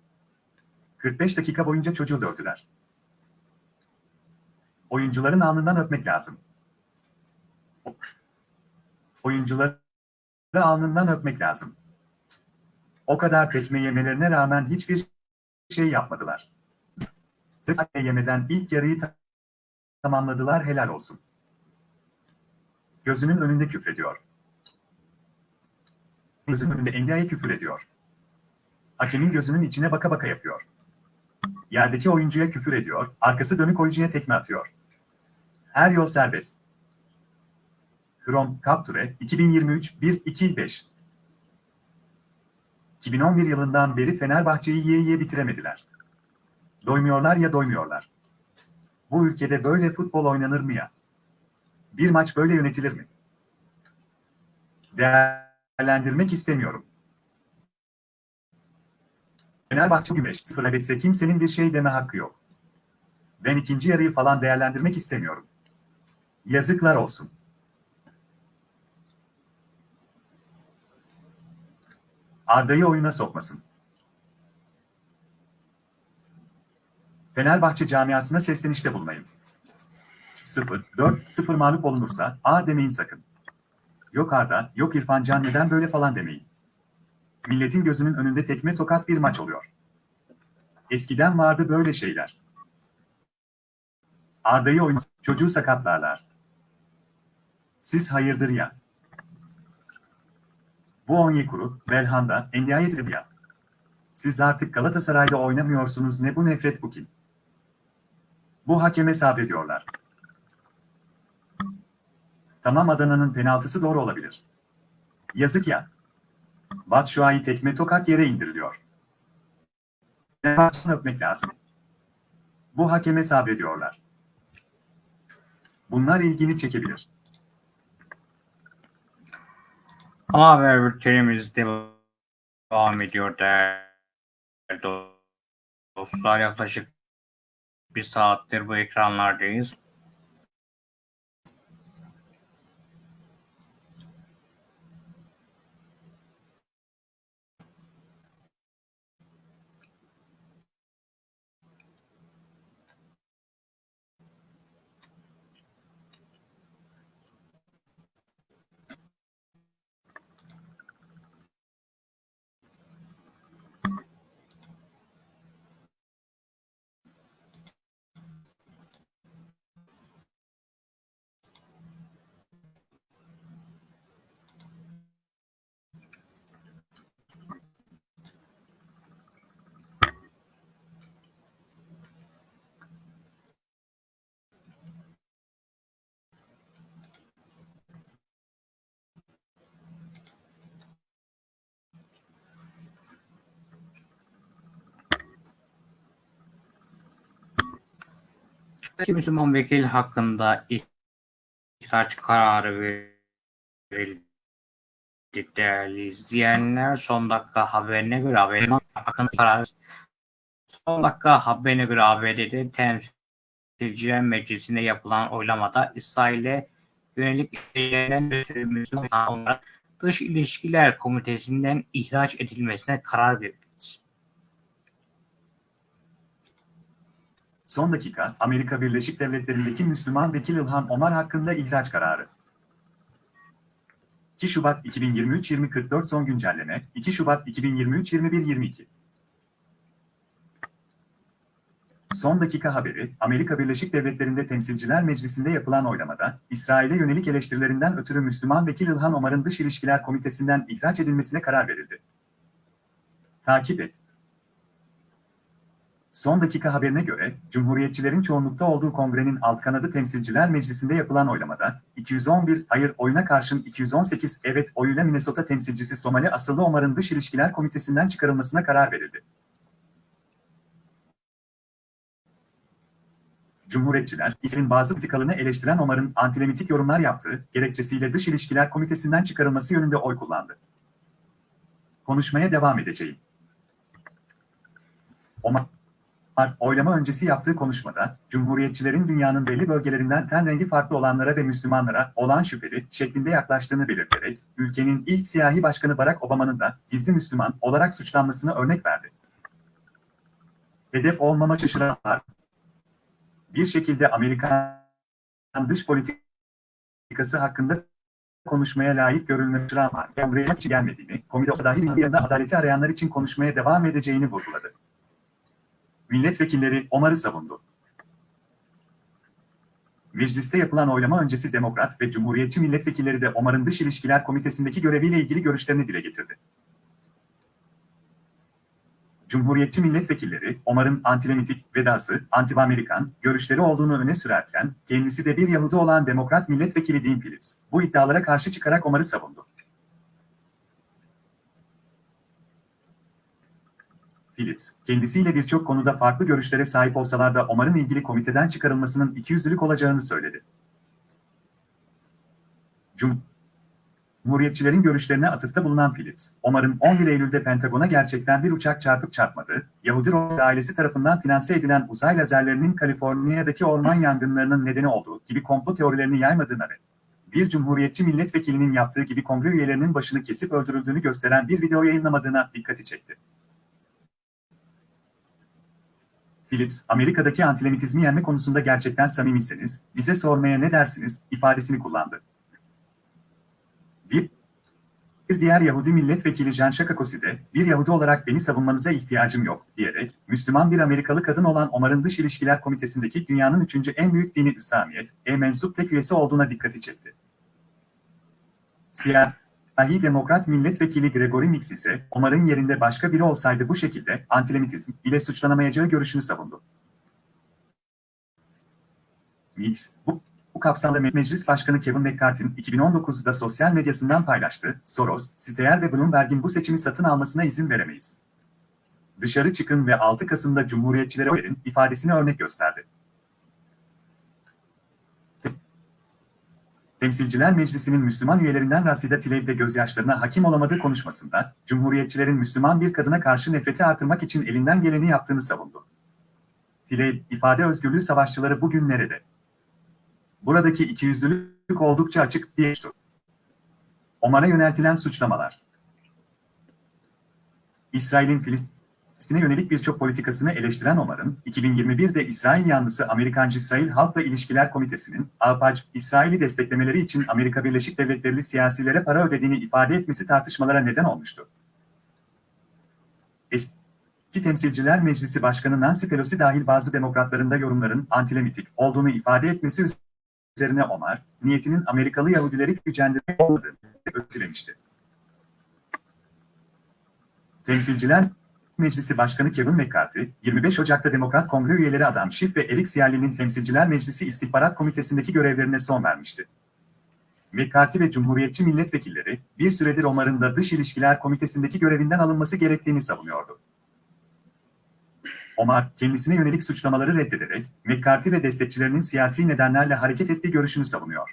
45 dakika boyunca çocuğu dövdüler. Oyuncuların alnından öpmek lazım. Oyuncuları alnından öpmek lazım. O kadar tekme yemelerine rağmen hiçbir şey yapmadılar. Sırf yemeden ilk yarıyı ta- tamamladılar helal olsun. Gözünün önünde küfrediyor. Gözünün önünde Endia'ya küfür ediyor. Hakemin gözünün içine baka baka yapıyor. Yerdeki oyuncuya küfür ediyor, arkası dönük oyuncuya tekme atıyor. Her yol serbest. Krom Kapture 2023-1-2-5 2011 yılından beri Fenerbahçe'yi yiye yiye bitiremediler. Doymuyorlar ya doymuyorlar. Bu ülkede böyle futbol oynanır mı ya? Bir maç böyle yönetilir mi? Değerlendirmek istemiyorum. Fenerbahçe Gümeş 0 etse kimsenin bir şey deme hakkı yok. Ben ikinci yarıyı falan değerlendirmek istemiyorum. Yazıklar olsun. Arda'yı oyuna sokmasın. Fenerbahçe camiasına seslenişte bulunayım. 0-4-0 mağlup olunursa A demeyin sakın. Yok Arda, yok İrfan Can neden böyle falan demeyin. Milletin gözünün önünde tekme tokat bir maç oluyor. Eskiden vardı böyle şeyler. Arda'yı oyun çocuğu sakatlarlar. Siz hayırdır ya. Bu Onyekuru, Belhanda, Endiaye Sevilla. Siz artık Galatasaray'da oynamıyorsunuz ne bu nefret bu kim? Bu hakeme sabrediyorlar. Tamam Adana'nın penaltısı doğru olabilir. Yazık ya. Batshuayi tekme tokat yere indiriliyor. Fenerbahçe'ni öpmek lazım. Bu hakeme sabrediyorlar. Bunlar ilgini çekebilir. Ana haber bültenimiz devam ediyor değerli dostlar. Yaklaşık bir saattir bu ekranlardayız. İki Müslüman vekil hakkında ihraç kararı verildi değerli izleyenler. Son dakika haberine göre haberin hakkında karar son dakika haberine göre ABD'de Temsilciler Meclisi'nde yapılan oylamada İsrail'e yönelik eylenen Müslüman olarak Dış İlişkiler Komitesi'nden ihraç edilmesine karar verildi. Son dakika, Amerika Birleşik Devletleri'ndeki Müslüman vekil İlhan Omar hakkında ihraç kararı. 2 Şubat 2023-2044 son güncelleme, 2 Şubat 2023-21-22. Son dakika haberi, Amerika Birleşik Devletleri'nde Temsilciler Meclisi'nde yapılan oylamada, İsrail'e yönelik eleştirilerinden ötürü Müslüman vekil İlhan Omar'ın Dış İlişkiler Komitesi'nden ihraç edilmesine karar verildi. Takip et. Son dakika haberine göre, Cumhuriyetçilerin çoğunlukta olduğu kongrenin alt kanadı Temsilciler Meclisi'nde yapılan oylamada, 211 hayır oyuna karşın 218 evet oyuyla Minnesota temsilcisi Somali asıllı Omar'ın Dış İlişkiler Komitesi'nden çıkarılmasına karar verildi. Cumhuriyetçiler, İsrail'in bazı politikalarını eleştiren Omar'ın antilemitik yorumlar yaptığı gerekçesiyle Dış İlişkiler Komitesi'nden çıkarılması yönünde oy kullandı. Konuşmaya devam edeceğim. Omar, oylama öncesi yaptığı konuşmada, Cumhuriyetçilerin dünyanın belli bölgelerinden ten rengi farklı olanlara ve Müslümanlara olan şüpheli şeklinde yaklaştığını belirterek, ülkenin ilk siyahi başkanı Barack Obama'nın da gizli Müslüman olarak suçlanmasına örnek verdi. Hedef olmama şaşıranlar, bir şekilde Amerikan dış politikası hakkında konuşmaya layık ama Kongreye için gelmediğini, komite dahil yanında adaleti arayanlar için konuşmaya devam edeceğini vurguladı. Milletvekilleri Omar'ı savundu. Mecliste yapılan oylama öncesi Demokrat ve Cumhuriyetçi milletvekilleri de Omar'ın Dış İlişkiler Komitesi'ndeki göreviyle ilgili görüşlerini dile getirdi. Cumhuriyetçi milletvekilleri, Omar'ın antilemitik, vedası, anti-Amerikan görüşleri olduğunu öne sürerken, kendisi de bir Yahudi olan Demokrat milletvekili Dean Phillips, bu iddialara karşı çıkarak Omar'ı savundu. Phillips, kendisiyle birçok konuda farklı görüşlere sahip olsalar da Omar'ın ilgili komiteden çıkarılmasının ikiyüzlülük olacağını söyledi. Cumhuriyetçilerin görüşlerine atıfta bulunan Phillips, Omar'ın 11 Eylül'de Pentagon'a gerçekten bir uçak çarpıp çarpmadığı, Yahudi Roy ailesi tarafından finanse edilen uzay lazerlerinin Kaliforniya'daki orman yangınlarının nedeni olduğu gibi komplo teorilerini yaymadığına ve bir cumhuriyetçi milletvekilinin yaptığı gibi kongre üyelerinin başını kesip öldürüldüğünü gösteren bir video yayınlamadığına dikkati çekti. Phillips, Amerika'daki antisemitizmi yenme konusunda gerçekten samimisiniz, bize sormaya ne dersiniz, ifadesini kullandı. Bir, bir diğer Yahudi milletvekili Jan Şakakosi de, bir Yahudi olarak beni savunmanıza ihtiyacım yok, diyerek, Müslüman bir Amerikalı kadın olan Omar'ın Dış İlişkiler Komitesi'ndeki dünyanın üçüncü en büyük dini İslamiyet, e mensup tek üyesi olduğuna dikkati çekti. Siyahi Demokrat Milletvekili Gregory Mix ise, Omar'ın yerinde başka biri olsaydı bu şekilde, antisemitizm ile suçlanamayacağı görüşünü savundu. Mix, bu bu kapsamda Meclis Başkanı Kevin McCarthy'nin 2019'da sosyal medyasından paylaştığı, Soros, Steyer ve Bloomberg'in bu seçimi satın almasına izin veremeyiz. Dışarı çıkın ve 6 Kasım'da Cumhuriyetçilere verin ifadesini örnek gösterdi. Temsilciler Meclisi'nin Müslüman üyelerinden Rasida Tlaib de gözyaşlarına hakim olamadığı konuşmasında, Cumhuriyetçilerin Müslüman bir kadına karşı nefreti artırmak için elinden geleni yaptığını savundu. Tlaib, ifade özgürlüğü savaşçıları bugün nerede? Buradaki ikiyüzlülük oldukça açık diye Omar'a yöneltilen suçlamalar. İsrail'in Filistin'e yönelik birçok politikasını eleştiren Omar'ın, 2021'de İsrail yanlısı Amerikancı-İsrail Halkla İlişkiler Komitesi'nin, APAC, İsrail'i desteklemeleri için Amerika Birleşik Devletleri siyasilere para ödediğini ifade etmesi tartışmalara neden olmuştu. Eski Temsilciler Meclisi Başkanı Nancy Pelosi dahil bazı demokratların da yorumların antilemitik olduğunu ifade etmesi üzerine Omar, niyetinin Amerikalı Yahudileri gücendirmek olmadığını ötülemişti. Temsilciler Meclisi Başkanı Kevin McCarthy, 25 Ocak'ta Demokrat Kongre üyeleri Adam Schiff ve Eric Sierli'nin Temsilciler Meclisi İstihbarat Komitesi'ndeki görevlerine son vermişti. McCarthy ve Cumhuriyetçi milletvekilleri, bir süredir Omar'ın da Dış İlişkiler Komitesi'ndeki görevinden alınması gerektiğini savunuyordu. Omar, kendisine yönelik suçlamaları reddederek, McCarthy ve destekçilerinin siyasi nedenlerle hareket ettiği görüşünü savunuyor.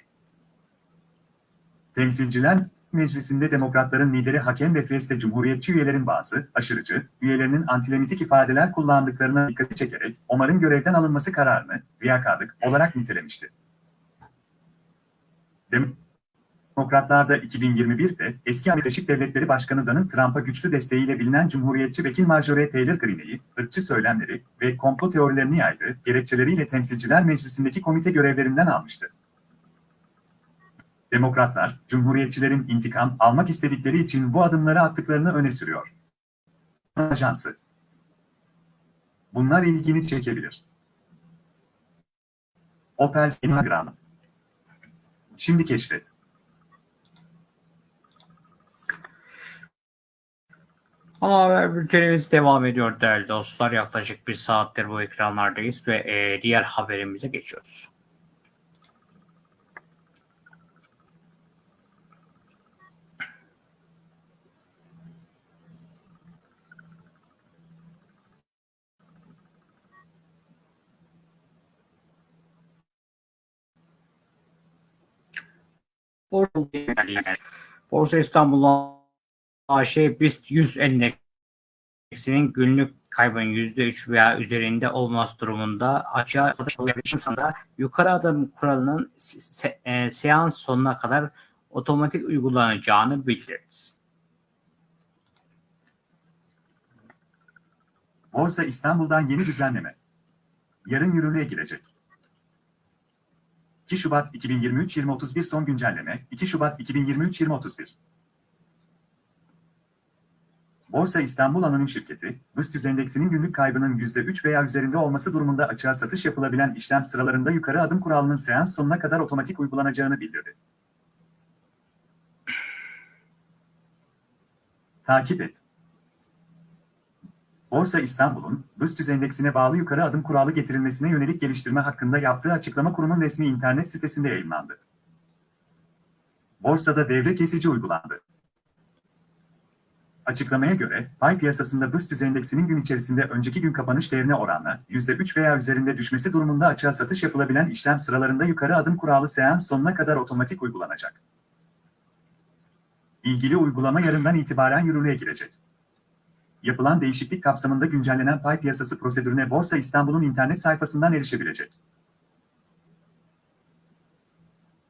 Temsilciler Meclisi'nde demokratların lideri Hakem ve Fieste Cumhuriyetçi üyelerin bazı, aşırıcı, üyelerinin antilemitik ifadeler kullandıklarına dikkati çekerek, Omar'ın görevden alınması kararını, riyakarlık olarak nitelemişti. Demokratlar da 2021'de eski Amerika Devletleri Başkanı Donald Trump'a güçlü desteğiyle bilinen Cumhuriyetçi vekil Marjorie Taylor Greene'yi, ırkçı söylemleri ve komplo teorilerini yaydı, gerekçeleriyle Temsilciler Meclisi'ndeki komite görevlerinden almıştı. Demokratlar, Cumhuriyetçilerin intikam almak istedikleri için bu adımları attıklarını öne sürüyor. Ajansı Bunlar ilgini çekebilir. Opel Instagram Şimdi keşfet. Ama haber bültenimiz devam ediyor değerli dostlar. Yaklaşık bir saattir bu ekranlardayız ve e, diğer haberimize geçiyoruz. Borsa İstanbul AŞ BIST 100 endeksinin günlük kaybın %3 veya üzerinde olması durumunda açığa satış olabildiğinde yukarı adım kuralının se e, seans sonuna kadar otomatik uygulanacağını bildirdi. Borsa İstanbul'dan yeni düzenleme. Yarın yürürlüğe girecek. 2 Şubat 2023 2031 son güncelleme 2 Şubat 2023 2031 Borsa İstanbul Anonim Şirketi, BIST endeksinin günlük kaybının %3 veya üzerinde olması durumunda açığa satış yapılabilen işlem sıralarında yukarı adım kuralının seans sonuna kadar otomatik uygulanacağını bildirdi. Takip et. Borsa İstanbul'un, BIST endeksine bağlı yukarı adım kuralı getirilmesine yönelik geliştirme hakkında yaptığı açıklama kurumun resmi internet sitesinde yayınlandı. Borsada devre kesici uygulandı. Açıklamaya göre, pay piyasasında BIST endeksinin gün içerisinde önceki gün kapanış değerine oranla %3 veya üzerinde düşmesi durumunda açığa satış yapılabilen işlem sıralarında yukarı adım kuralı seans sonuna kadar otomatik uygulanacak. İlgili uygulama yarından itibaren yürürlüğe girecek. Yapılan değişiklik kapsamında güncellenen pay piyasası prosedürüne Borsa İstanbul'un internet sayfasından erişebilecek.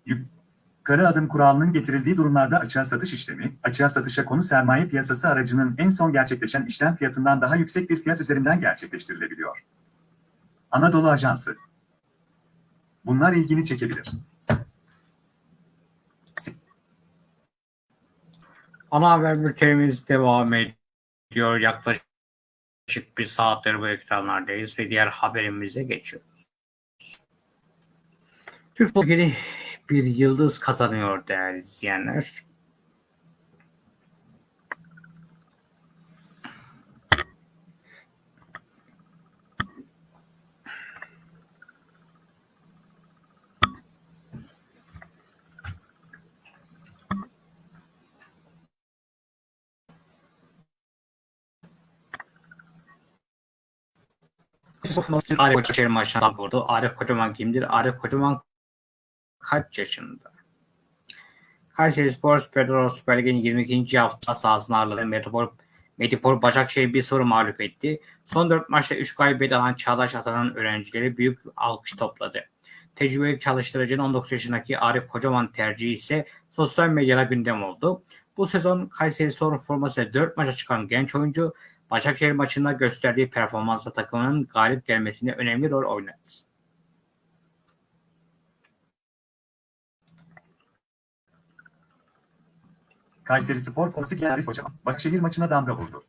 Yukarı adım kuralının getirildiği durumlarda açığa satış işlemi, açığa satışa konu sermaye piyasası aracının en son gerçekleşen işlem fiyatından daha yüksek bir fiyat üzerinden gerçekleştirilebiliyor. Anadolu Ajansı Bunlar ilgini çekebilir. Ana haber bültenimiz devam ediyor. Yaklaşık bir saattir bu ekranlardayız ve diğer haberimize geçiyoruz. Türk Türkiye'de bir yıldız kazanıyor değerli izleyenler. Arif Kocaman maçına vurdu. Arif Kocaman kimdir? Arif Kocaman kaç yaşında? Kayseri Spor Pedro Süper Lig'in 22. hafta sahasında ağırladığı Metropol, Metropol Başakşehir 1-0 mağlup etti. Son 4 maçta 3 galibiyet alan Çağdaş Atan'ın öğrencileri büyük alkış topladı. Tecrübeli çalıştırıcının 19 yaşındaki Arif Kocaman tercihi ise sosyal medyada gündem oldu. Bu sezon Kayseri Spor formasıyla 4 maça çıkan genç oyuncu Başakşehir maçında gösterdiği performansla takımının galip gelmesinde önemli rol oynadı. Kayseri Spor giyen Arif Kocaman, Başakşehir maçına damga vurdu.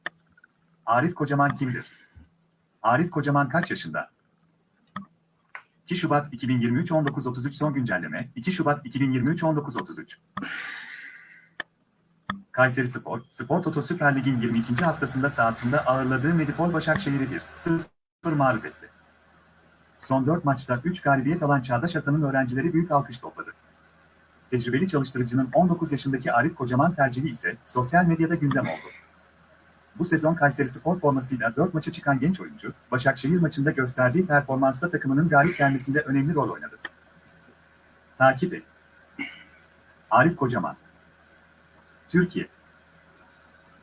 Arif Kocaman kimdir? Arif Kocaman kaç yaşında? 2 Şubat 2023 19.33 son güncelleme 2 Şubat 2023 19.33 Kayseri Spor, Spor Toto Süper Lig'in 22. haftasında sahasında ağırladığı Medipol Başakşehir'i 1-0 mağlup etti. Son 4 maçta 3 galibiyet alan Çağdaş Atan'ın öğrencileri büyük alkış topladı. Tecrübeli çalıştırıcının 19 yaşındaki Arif Kocaman tercihi ise sosyal medyada gündem oldu. Bu sezon Kayserispor formasıyla 4 maça çıkan genç oyuncu, Başakşehir maçında gösterdiği performansla takımının galip gelmesinde önemli rol oynadı. Takip et. Arif Kocaman Türkiye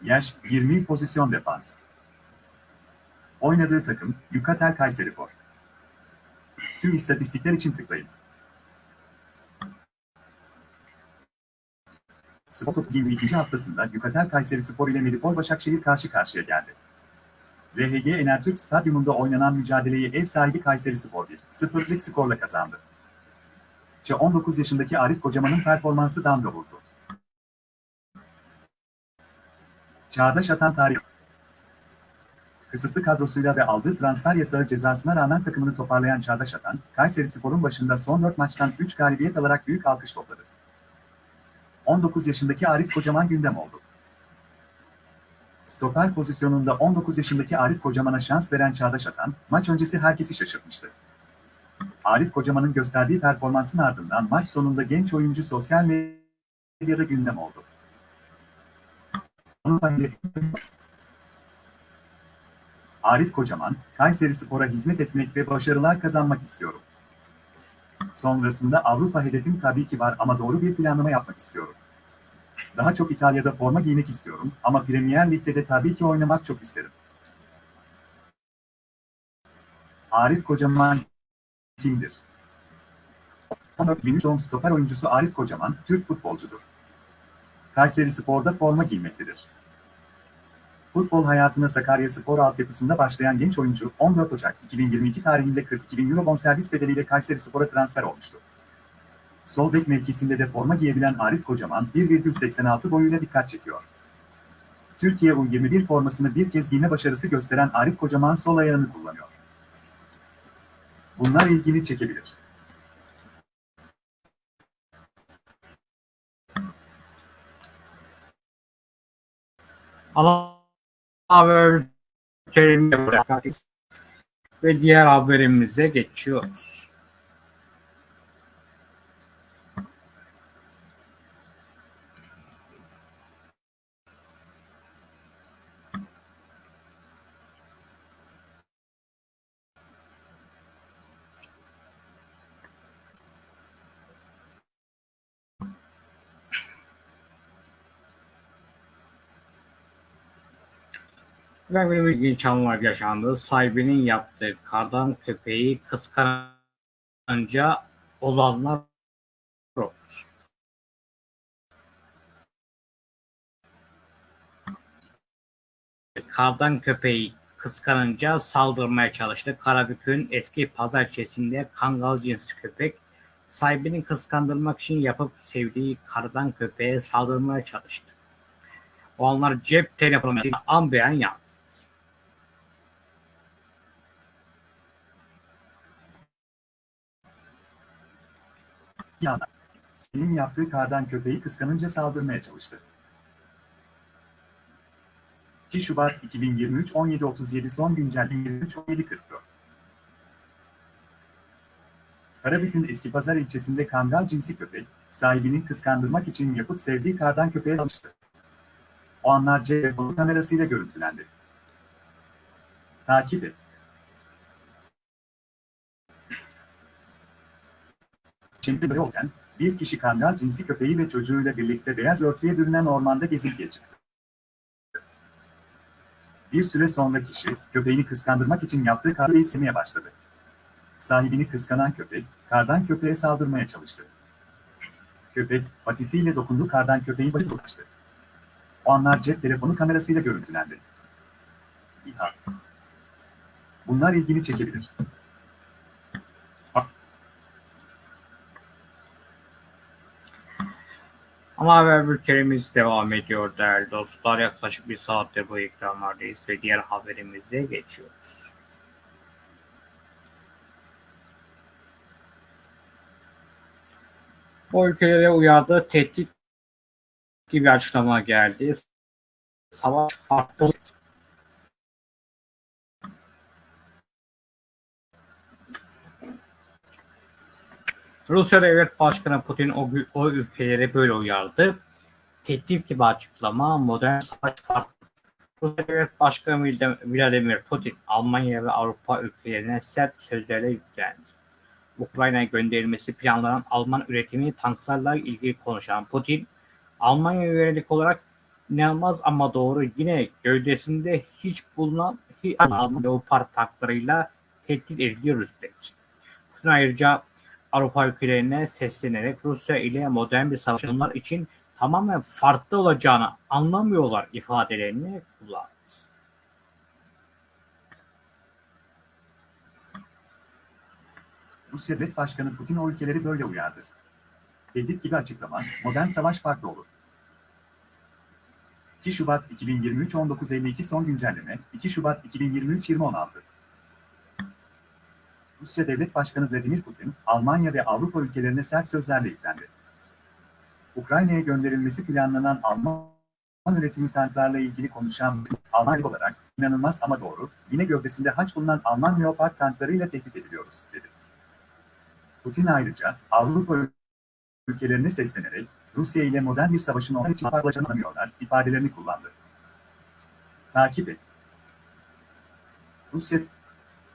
Yaş 20 pozisyon defans Oynadığı takım Yukatel Kayserispor Tüm istatistikler için tıklayın. Spor Toplu'nun ikinci haftasında Yukatel Kayseri Spor ile Medipol Başakşehir karşı karşıya geldi. RHG Enertürk Stadyumunda oynanan mücadeleyi ev sahibi Kayseri Spor 1-0'lık skorla kazandı. Çe 19 yaşındaki Arif Kocaman'ın performansı damga vurdu. Çağdaş Atan Tarih Kısıtlı kadrosuyla ve aldığı transfer yasağı cezasına rağmen takımını toparlayan Çağdaş Atan, Kayseri Spor'un başında son 4 maçtan 3 galibiyet alarak büyük alkış topladı. 19 yaşındaki Arif Kocaman gündem oldu. Stoper pozisyonunda 19 yaşındaki Arif Kocaman'a şans veren Çağdaş Atan, maç öncesi herkesi şaşırtmıştı. Arif Kocaman'ın gösterdiği performansın ardından maç sonunda genç oyuncu sosyal medyada gündem oldu. Arif Kocaman, Kayseri Spor'a hizmet etmek ve başarılar kazanmak istiyorum. Sonrasında Avrupa hedefim tabii ki var ama doğru bir planlama yapmak istiyorum. Daha çok İtalya'da forma giymek istiyorum ama Premier Lig'de de tabii ki oynamak çok isterim. Arif Kocaman kimdir? 14.003 stoper oyuncusu Arif Kocaman, Türk futbolcudur. Kayseri Spor'da forma giymektedir. Futbol hayatına Sakarya Spor altyapısında başlayan genç oyuncu 14 Ocak 2022 tarihinde 42 bin euro bonservis bedeliyle Kayseri Spor'a transfer olmuştu. Sol bek mevkisinde de forma giyebilen Arif Kocaman 1,86 boyuyla dikkat çekiyor. Türkiye U21 formasını bir kez giyme başarısı gösteren Arif Kocaman sol ayağını kullanıyor. Bunlar ilgini çekebilir. Ana haber bültenini bırakırız ve diğer haberimize geçiyoruz. Bir ilginç anlar yaşandı. Sahibinin yaptığı kardan köpeği kıskanınca olanlar. Kardan köpeği kıskanınca saldırmaya çalıştı. Karabük'ün eski pazar ilçesinde kangal cinsi köpek sahibini kıskandırmak için yapıp sevdiği kardan köpeğe saldırmaya çalıştı. O anlar cep telefonuyla an beyan yansıdı. Yana. Senin yaptığı kardan köpeği kıskanınca saldırmaya çalıştı. 2 Şubat 2023 17.37 son güncelleme 23 17.44 Karabük'ün eski pazar ilçesinde kangal cinsi köpek, sahibini kıskandırmak için yapıp sevdiği kardan köpeğe almıştı. O anlar cep kamerasıyla görüntülendi. Takip et. Şimdi olken, bir kişi kangal cinsi köpeği ve çocuğuyla birlikte beyaz örtüye bürünen ormanda gezintiye çıktı. Bir süre sonra kişi, köpeğini kıskandırmak için yaptığı karı sevmeye başladı. Sahibini kıskanan köpek, kardan köpeğe saldırmaya çalıştı. Köpek, patisiyle dokunduğu kardan köpeğin başına ulaştı. O anlar cep telefonu kamerasıyla görüntülendi. İHA. Bunlar ilgini çekebilir. Ama haber bültenimiz devam ediyor değerli dostlar. Yaklaşık bir saattir bu ekranlardayız ve diğer haberimize geçiyoruz. O ülkelere uyardığı tehdit gibi açıklama geldi. Savaş farklı Rusya Devlet Başkanı Putin o, o ülkeleri böyle uyardı. Tehdit gibi açıklama modern savaş farklı. Rusya Devlet Başkanı Vladimir Putin, Almanya ve Avrupa ülkelerine sert sözlerle yüklendi. Ukrayna'ya gönderilmesi planlanan Alman üretimi tanklarla ilgili konuşan Putin, Almanya'ya yönelik olarak inanılmaz ama doğru yine gövdesinde hiç bulunan Alman Leopard tanklarıyla tehdit ediliyoruz dedi. Putin ayrıca Avrupa ülkelerine seslenerek Rusya ile modern bir savaşın onlar için tamamen farklı olacağını anlamıyorlar ifadelerini kullandı. Rusya Devlet Başkanı Putin o ülkeleri böyle uyardı. Tehdit gibi açıklama, modern savaş farklı olur. 2 Şubat 2023 19.52 son güncelleme 2 Şubat 2023 20.16 Rusya Devlet Başkanı Vladimir Putin, Almanya ve Avrupa ülkelerine sert sözlerle yüklendi. Ukrayna'ya gönderilmesi planlanan Alman üretimi tanklarla ilgili konuşan Alman olarak inanılmaz ama doğru, yine gövdesinde haç bulunan Alman Leopard tanklarıyla tehdit ediliyoruz, dedi. Putin ayrıca Avrupa ülkelerine seslenerek Rusya ile modern bir savaşın onlar için farklıcını anlamıyorlar ifadelerini kullandı. Takip et. Rusya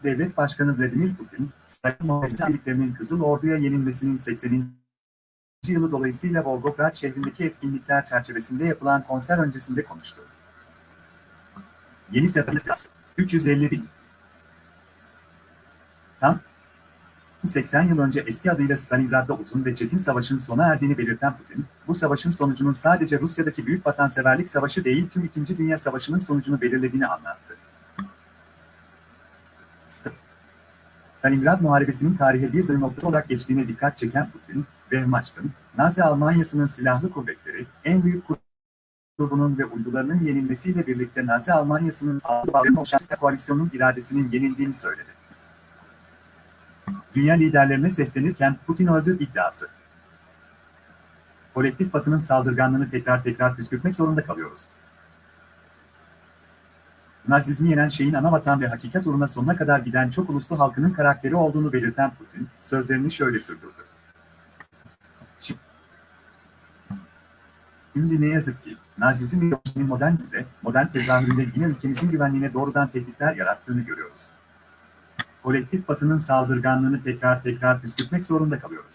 Devlet Başkanı Vladimir Putin, Stalin birliklerinin Kızıl Ordu'ya yenilmesinin 80. yılı dolayısıyla Volgograd şehrindeki etkinlikler çerçevesinde yapılan konser öncesinde konuştu. Yeni sefer 350 bin. Tam 80 yıl önce eski adıyla Stalingrad'da uzun ve çetin savaşın sona erdiğini belirten Putin, bu savaşın sonucunun sadece Rusya'daki büyük vatanseverlik savaşı değil tüm İkinci Dünya Savaşı'nın sonucunu belirlediğini anlattı. Stalingrad Muharebesi'nin tarihe bir dönüm noktası olarak geçtiğine dikkat çeken Putin, Wehrmachts'ın, Nazi Almanyası'nın silahlı kuvvetleri, en büyük grubunun ve uydularının yenilmesiyle birlikte Nazi Almanyası'nın Avrupa koalisyonun iradesinin yenildiğini söyledi. Dünya liderlerine seslenirken Putin öldü iddiası. Kolektif Batı'nın saldırganlığını tekrar tekrar püskürtmek zorunda kalıyoruz. Nazizmi yenen şeyin ana vatan ve hakikat uğruna sonuna kadar giden çok uluslu halkının karakteri olduğunu belirten Putin, sözlerini şöyle sürdürdü. Şimdi ne yazık ki, Nazizm ve modern güde, modern tezahüründe yine ülkemizin güvenliğine doğrudan tehditler yarattığını görüyoruz. Kolektif Batı'nın saldırganlığını tekrar tekrar püskürtmek zorunda kalıyoruz.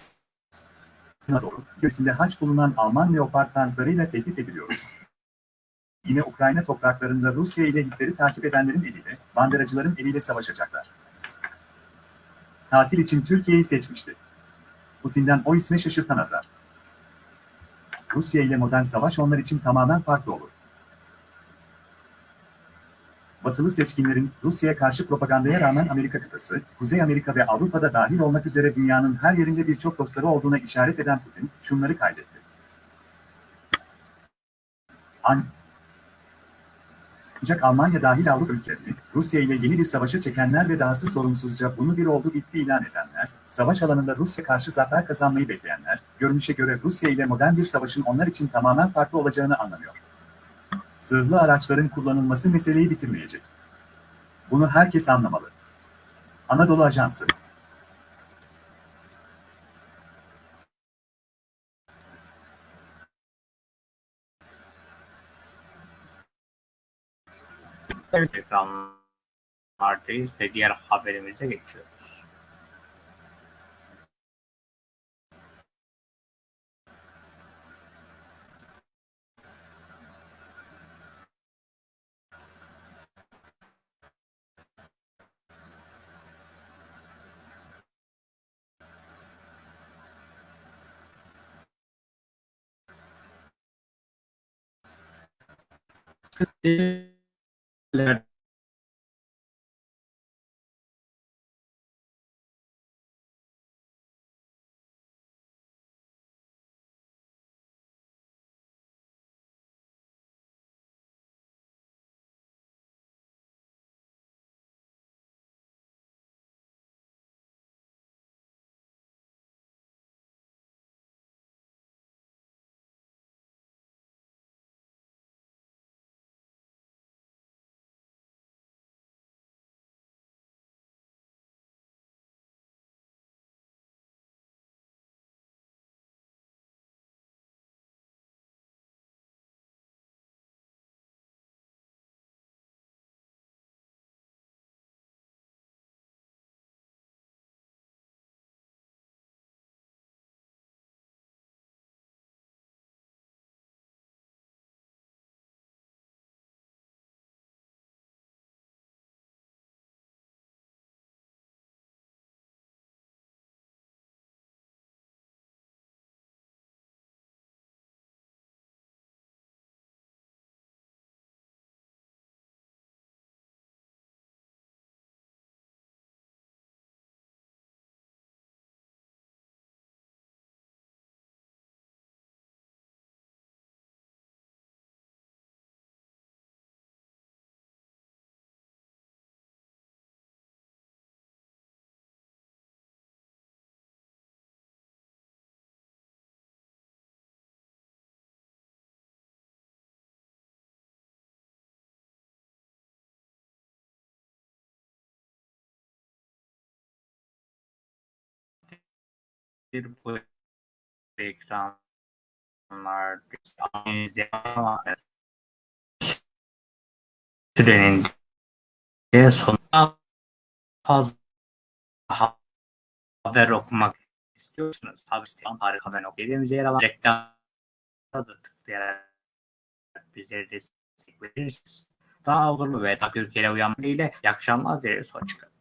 Buna doğru, göğsünde haç bulunan Alman Leopard tanklarıyla tehdit ediliyoruz. Yine Ukrayna topraklarında Rusya ile Hitler'i takip edenlerin eliyle, banderacıların eliyle savaşacaklar. Tatil için Türkiye'yi seçmişti. Putin'den o isme şaşırtan azar. Rusya ile modern savaş onlar için tamamen farklı olur. Batılı seçkinlerin Rusya'ya karşı propagandaya rağmen Amerika kıtası, Kuzey Amerika ve Avrupa'da dahil olmak üzere dünyanın her yerinde birçok dostları olduğuna işaret eden Putin, şunları kaydetti. Ancak Almanya dahil Avrupa ülkeleri, Rusya ile yeni bir savaşa çekenler ve dahası sorumsuzca bunu bir oldu bitti ilan edenler, savaş alanında Rusya karşı zafer kazanmayı bekleyenler, görünüşe göre Rusya ile modern bir savaşın onlar için tamamen farklı olacağını anlamıyor. Zırhlı araçların kullanılması meseleyi bitirmeyecek. Bunu herkes anlamalı. Anadolu Ajansı Evet. Ekranlardayız ve diğer haberimize geçiyoruz. Thank that bu ekranlar sürenin de sonunda fazla haber okumak istiyorsanız haber sitesi harika haber okuduğumuzda yer alan reklamda da tıklayarak bizleri destek verirsiniz. Daha huzurlu ve daha Türkiye'ye uyanma ile iyi akşamlar dileriz. Hoşçakalın.